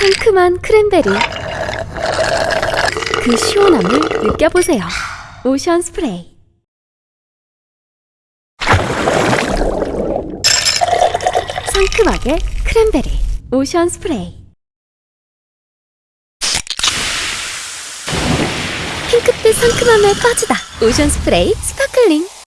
상큼한 크랜베리. 그 시원함을 느껴보세요. Ocean Spray. 상큼하게 크랜베리. Ocean Spray. 핑크빛 상큼함에 빠지다. Ocean Spray Sparkling.